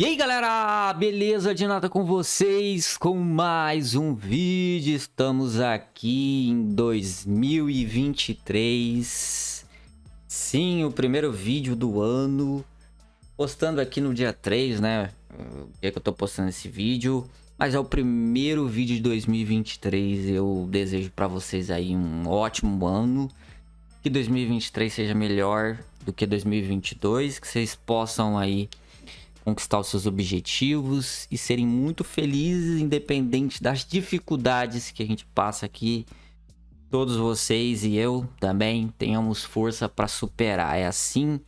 E aí galera, beleza? De nada com vocês com mais um vídeo. Estamos aqui em 2023. Sim, o primeiro vídeo do ano. Postando aqui no dia 3, né? O dia que eu tô postando esse vídeo. Mas é o primeiro vídeo de 2023. Eu desejo para vocês aí um ótimo ano. Que 2023 seja melhor do que 2022. Que vocês possam aí conquistar os seus objetivos e serem muito felizes, independente das dificuldades que a gente passa aqui. Todos vocês e eu também tenhamos força para superar. É assim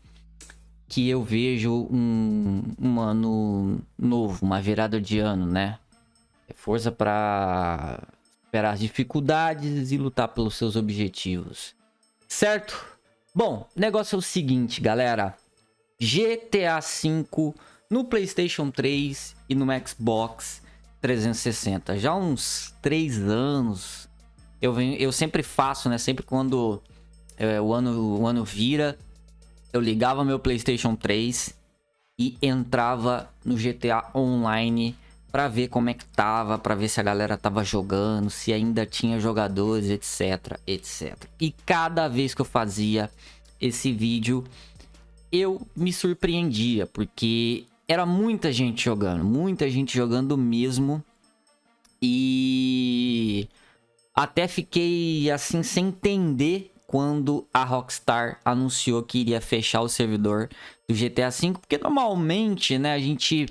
que eu vejo um, um ano novo, uma virada de ano, né? É força para superar as dificuldades e lutar pelos seus objetivos. Certo? Bom, negócio é o seguinte, galera. GTA V no PlayStation 3 e no Xbox 360. Já há uns 3 anos, eu, venho, eu sempre faço, né? Sempre quando é, o, ano, o ano vira, eu ligava meu PlayStation 3 e entrava no GTA Online para ver como é que tava, para ver se a galera tava jogando, se ainda tinha jogadores, etc, etc. E cada vez que eu fazia esse vídeo, eu me surpreendia, porque era muita gente jogando, muita gente jogando mesmo. E até fiquei assim sem entender quando a Rockstar anunciou que iria fechar o servidor do GTA V, porque normalmente, né, a gente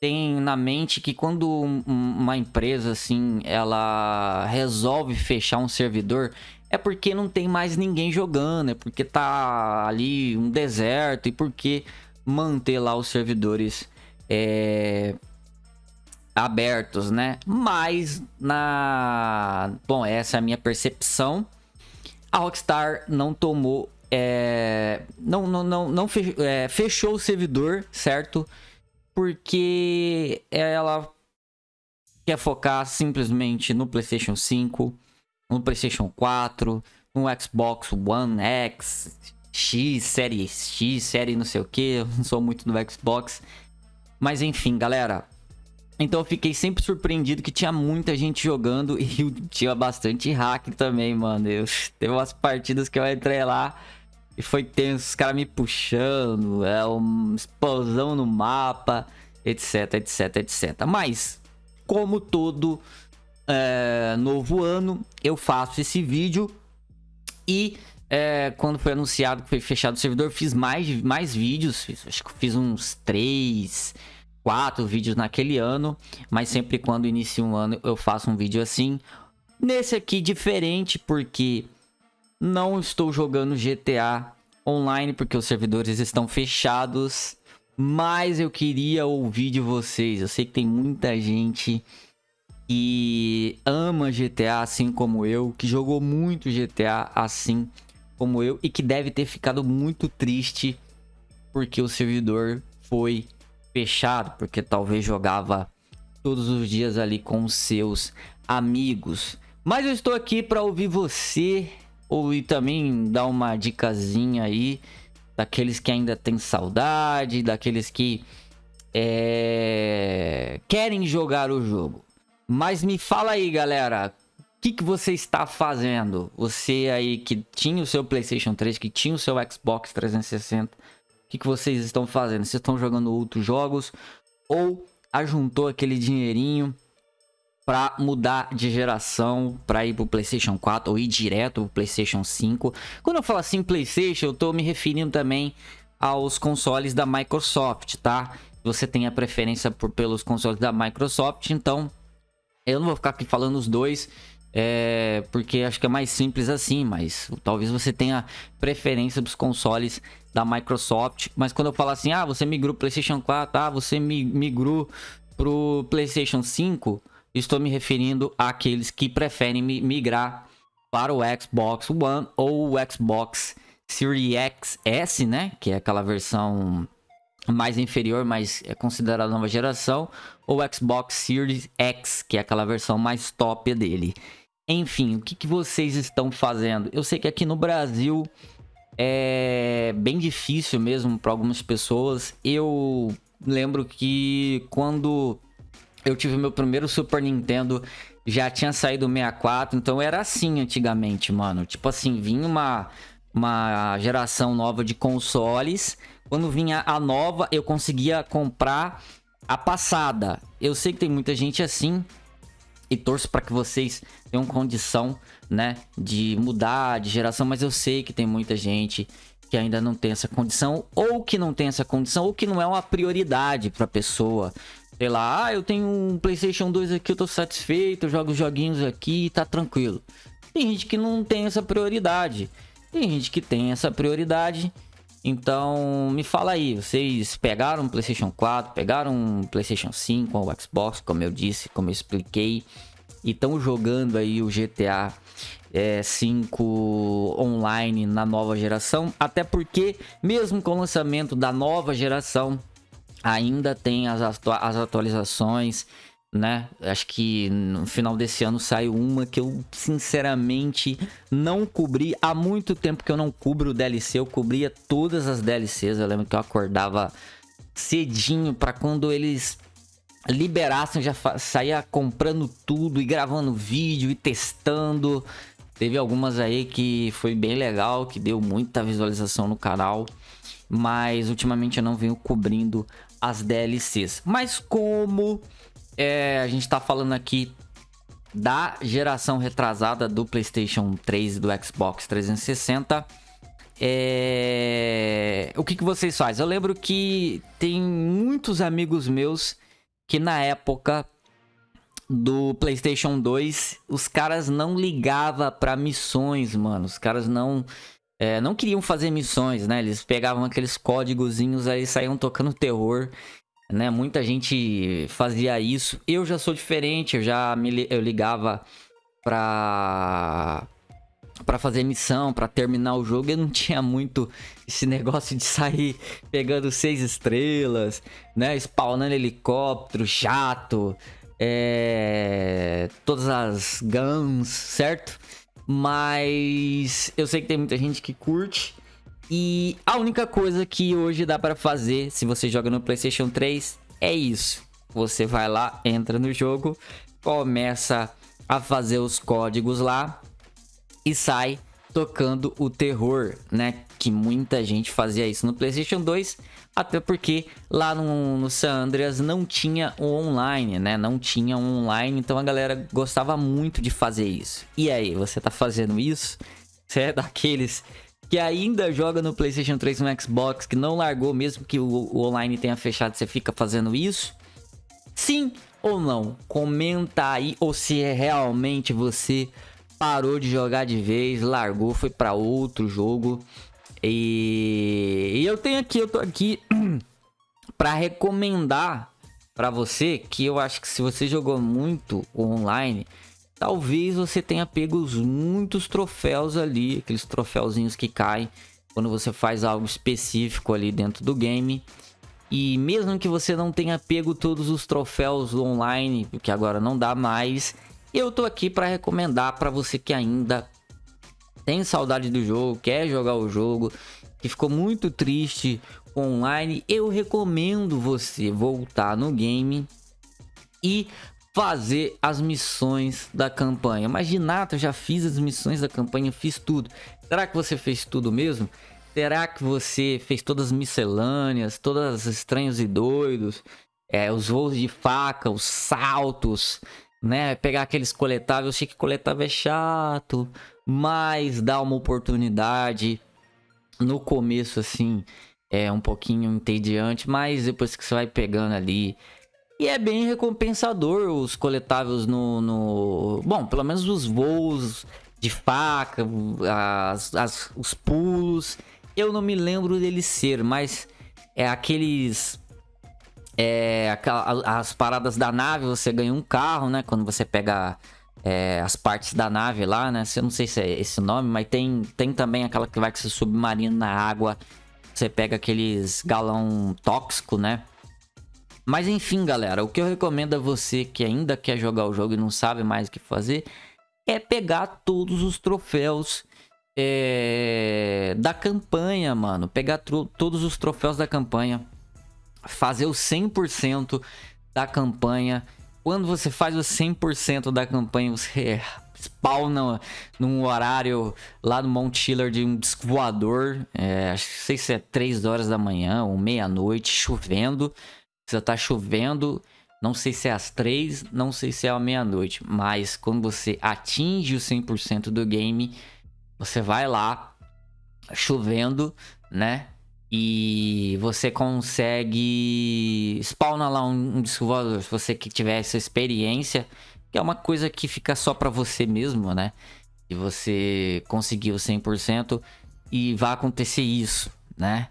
tem na mente que quando uma empresa assim, ela resolve fechar um servidor, é porque não tem mais ninguém jogando, é porque tá ali um deserto e porque manter lá os servidores é, abertos, né? Mas na... Bom, essa é a minha percepção. A Rockstar não tomou... É, não, não, não, não fechou, é, fechou o servidor, certo? Porque ela quer focar simplesmente no PlayStation 5, no PlayStation 4, no Xbox One X, X, série X, série não sei o que, não sou muito do Xbox. Mas enfim, galera. Então eu fiquei sempre surpreendido que tinha muita gente jogando e tinha bastante hack também, mano. Eu, teve umas partidas que eu entrei lá e foi tenso, os caras me puxando, é uma explosão no mapa, etc, etc, etc. Mas, como todo é, novo ano, eu faço esse vídeo e é, quando foi anunciado que foi fechado o servidor, fiz mais, mais vídeos. Fiz, acho que fiz uns três, quatro vídeos naquele ano. Mas sempre quando inicia um ano eu faço um vídeo assim. Nesse aqui diferente porque não estou jogando GTA online porque os servidores estão fechados. Mas eu queria ouvir de vocês. Eu sei que tem muita gente que ama GTA assim como eu, que jogou muito GTA assim como eu e que deve ter ficado muito triste porque o servidor foi fechado, porque talvez jogava todos os dias ali com seus amigos. Mas eu estou aqui para ouvir você ou e também dar uma dicasinha aí daqueles que ainda tem saudade, daqueles que é, querem jogar o jogo. Mas me fala aí, galera, o que, que você está fazendo? Você aí que tinha o seu PlayStation 3, que tinha o seu Xbox 360, o que, que vocês estão fazendo? Vocês estão jogando outros jogos? Ou ajuntou aquele dinheirinho para mudar de geração, para ir pro PlayStation 4 ou ir direto pro PlayStation 5? Quando eu falo assim PlayStation, eu tô me referindo também aos consoles da Microsoft, tá? Você tem a preferência por, pelos consoles da Microsoft, então eu não vou ficar aqui falando os dois é, porque acho que é mais simples assim, mas talvez você tenha preferência dos consoles da Microsoft. Mas quando eu falo assim, ah, você migrou pro PlayStation 4, ah, você migrou pro PlayStation 5, estou me referindo àqueles que preferem migrar para o Xbox One ou o Xbox Series X né? Que é aquela versão mais inferior, mas é considerada nova geração, ou Xbox Series X, que é aquela versão mais top dele. Enfim, o que, que vocês estão fazendo? Eu sei que aqui no Brasil é bem difícil mesmo para algumas pessoas. Eu lembro que quando eu tive meu primeiro Super Nintendo, já tinha saído o 64, então era assim antigamente, mano. Tipo assim, vinha uma, uma geração nova de consoles. Quando vinha a nova, eu conseguia comprar a passada. Eu sei que tem muita gente assim e torço para que vocês tenham condição, né, de mudar de geração, mas eu sei que tem muita gente que ainda não tem essa condição ou que não tem essa condição ou que não é uma prioridade para pessoa. Sei lá, ah, eu tenho um PlayStation 2 aqui, eu tô satisfeito, eu jogo os joguinhos aqui, tá tranquilo. Tem gente que não tem essa prioridade. Tem gente que tem essa prioridade. Então, me fala aí, vocês pegaram um PlayStation 4, pegaram um PlayStation 5 ou Xbox, como eu disse, como eu expliquei, e estão jogando aí o GTA é, 5 online na nova geração, até porque, mesmo com o lançamento da nova geração, ainda tem as, as atualizações né? Acho que no final desse ano saiu uma que eu sinceramente não cobri. Há muito tempo que eu não cubro o DLC, eu cobria todas as DLCs. Eu lembro que eu acordava cedinho para quando eles liberassem, já saía comprando tudo e gravando vídeo e testando. Teve algumas aí que foi bem legal, que deu muita visualização no canal. Mas ultimamente eu não venho cobrindo as DLCs. Mas como é, a gente tá falando aqui da geração retrasada do PlayStation 3 e do Xbox 360. É... O que, que vocês fazem? Eu lembro que tem muitos amigos meus que na época do PlayStation 2, os caras não ligavam para missões, mano. Os caras não é, não queriam fazer missões, né? Eles pegavam aqueles códigozinhos aí saíam tocando terror né? Muita gente fazia isso. Eu já sou diferente, eu já me eu ligava pra para fazer missão, para terminar o jogo, eu não tinha muito esse negócio de sair pegando seis estrelas, né, spawnando helicóptero, jato, é... todas as guns, certo? Mas eu sei que tem muita gente que curte e a única coisa que hoje dá para fazer, se você joga no PlayStation 3, é isso. Você vai lá, entra no jogo, começa a fazer os códigos lá e sai tocando o terror, né? Que muita gente fazia isso no PlayStation 2, até porque lá no, no San Andreas não tinha o online, né? Não tinha um online, então a galera gostava muito de fazer isso. E aí, você tá fazendo isso? Você é daqueles que ainda joga no PlayStation 3 e no Xbox, que não largou mesmo que o, o online tenha fechado, você fica fazendo isso? Sim ou não? Comenta aí ou se é realmente você parou de jogar de vez, largou, foi para outro jogo. E... e eu tenho aqui, eu tô aqui para recomendar para você que eu acho que se você jogou muito online, talvez você tenha pego muitos troféus ali, aqueles troféuzinhos que caem quando você faz algo específico ali dentro do game. E mesmo que você não tenha pego todos os troféus online, porque agora não dá mais, eu tô aqui para recomendar para você que ainda tem saudade do jogo, quer jogar o jogo, que ficou muito triste online, eu recomendo você voltar no game e fazer as missões da campanha. Mas Ginata, eu já fiz as missões da campanha, fiz tudo. Será que você fez tudo mesmo? Será que você fez todas as miscelâneas, todas as estranhos e doidos? É, os voos de faca, os saltos, né? Pegar aqueles coletáveis, eu sei que coletável é chato, mas dá uma oportunidade. No começo, assim, é um pouquinho entediante, mas depois que você vai pegando ali e é bem recompensador os coletáveis no, no... Bom, pelo menos os voos de faca, as, as, os pulos. Eu não me lembro dele ser, mas é aqueles... É, as paradas da nave, você ganha um carro, né? Quando você pega é, as partes da nave lá, né? Eu não sei se é esse nome, mas tem, tem também aquela que vai com você submarino na água. Você pega aqueles galão tóxico, né? Mas enfim, galera, o que eu recomendo a você que ainda quer jogar o jogo e não sabe mais o que fazer é pegar todos os troféus é, da campanha, mano. Pegar todos os troféus da campanha. fazer o 100% da campanha. Quando você faz o 100% da campanha, você spawna num horário lá no Mount Chiller de um disco voador. É, não sei se é 3 horas da manhã ou meia-noite, chovendo. Você tá chovendo. Não sei se é às 3, não sei se é à meia-noite. Mas quando você atinge o 100% do game, você vai lá, chovendo, né? E você consegue spawnar lá um, um. Se você que tiver essa experiência, que é uma coisa que fica só para você mesmo, né? E você conseguiu 100% e vai acontecer isso, né?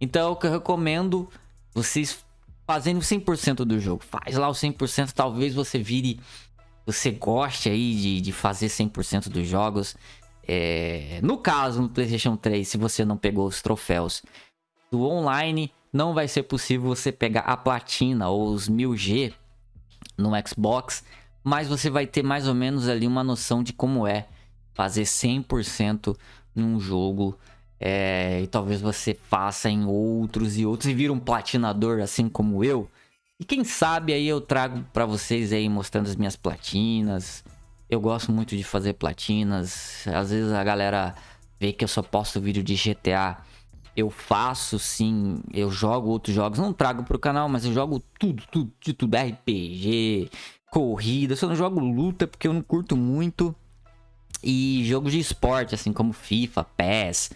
Então, o que eu recomendo vocês fazendo 100% do jogo. Faz lá o 100%, talvez você vire... Você goste aí de, de fazer 100% dos jogos. É, no caso, no PlayStation 3, se você não pegou os troféus do online, não vai ser possível você pegar a platina ou os 1000G no Xbox, mas você vai ter mais ou menos ali uma noção de como é fazer 100% num jogo é, e talvez você faça em outros e outros e vira um platinador assim como eu. E quem sabe aí eu trago para vocês aí mostrando as minhas platinas, eu gosto muito de fazer platinas. Às vezes a galera vê que eu só posto vídeo de GTA. Eu faço sim, eu jogo outros jogos, não trago pro canal, mas eu jogo tudo, tudo, de tudo, RPG, corrida, só não jogo luta porque eu não curto muito. E jogos de esporte, assim como FIFA, PES,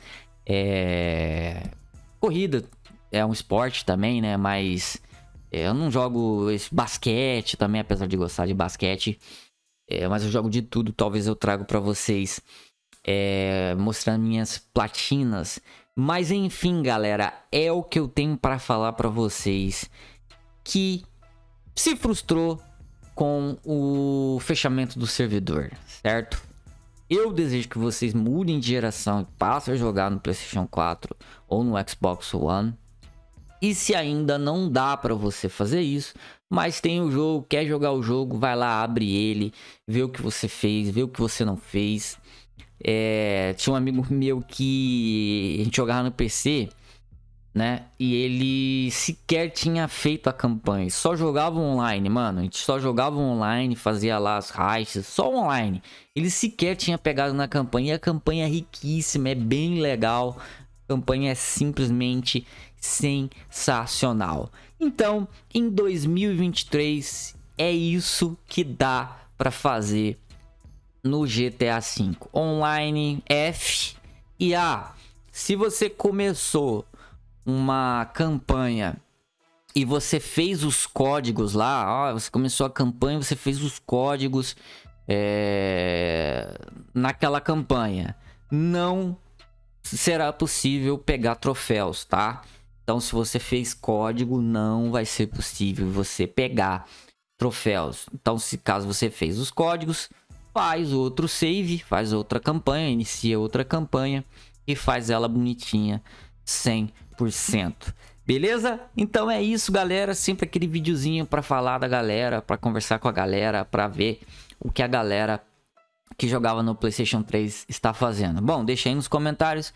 é... corrida é um esporte também, né? Mas é, eu não jogo basquete também, apesar de gostar de basquete. É, mas eu jogo de tudo, talvez eu trago para vocês é, mostrando minhas platinas. Mas enfim, galera, é o que eu tenho para falar para vocês que se frustrou com o fechamento do servidor, certo? Eu desejo que vocês mudem de geração e passem a jogar no PlayStation 4 ou no Xbox One. E se ainda não dá para você fazer isso, mas tem o jogo, quer jogar o jogo, vai lá, abre ele, vê o que você fez, vê o que você não fez. É, tinha um amigo meu que a gente jogava no PC, né? E ele sequer tinha feito a campanha, só jogava online, mano. A gente só jogava online, fazia lá as raízes, só online. Ele sequer tinha pegado na campanha, e a campanha é riquíssima, é bem legal. A campanha é simplesmente sensacional. Então, em 2023 é isso que dá para fazer no GTA V. Online F e A. Se você começou uma campanha e você fez os códigos lá, ó, você começou a campanha, você fez os códigos é, naquela campanha, não será possível pegar troféus, tá? Então, se você fez código, não vai ser possível você pegar troféus. Então, se caso você fez os códigos, faz outro save, faz outra campanha, inicia outra campanha e faz ela bonitinha 100%. Beleza? Então é isso, galera. Sempre aquele videozinho para falar da galera, para conversar com a galera, para ver o que a galera que jogava no PlayStation 3 está fazendo. Bom, deixa aí nos comentários,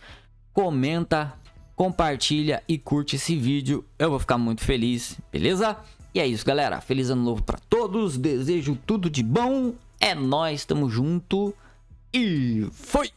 comenta compartilha e curte esse vídeo. Eu vou ficar muito feliz, beleza? E é isso, galera. Feliz ano novo para todos. Desejo tudo de bom. É nós, tamo junto. E foi!